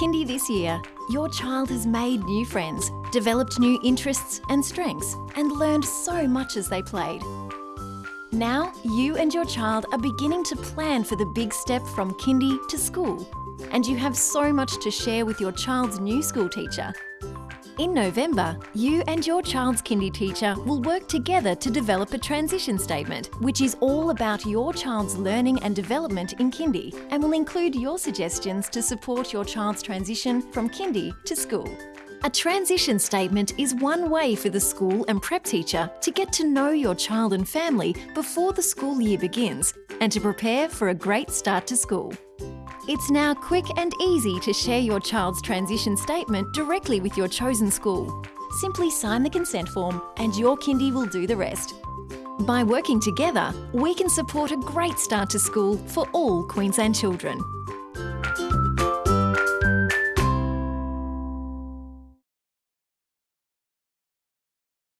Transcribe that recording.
this year, your child has made new friends, developed new interests and strengths, and learned so much as they played. Now, you and your child are beginning to plan for the big step from kindy to school, and you have so much to share with your child's new school teacher. In November, you and your child's kindy teacher will work together to develop a transition statement, which is all about your child's learning and development in kindy and will include your suggestions to support your child's transition from kindy to school. A transition statement is one way for the school and prep teacher to get to know your child and family before the school year begins and to prepare for a great start to school. It's now quick and easy to share your child's transition statement directly with your chosen school. Simply sign the consent form and your kindy will do the rest. By working together, we can support a great start to school for all Queensland children.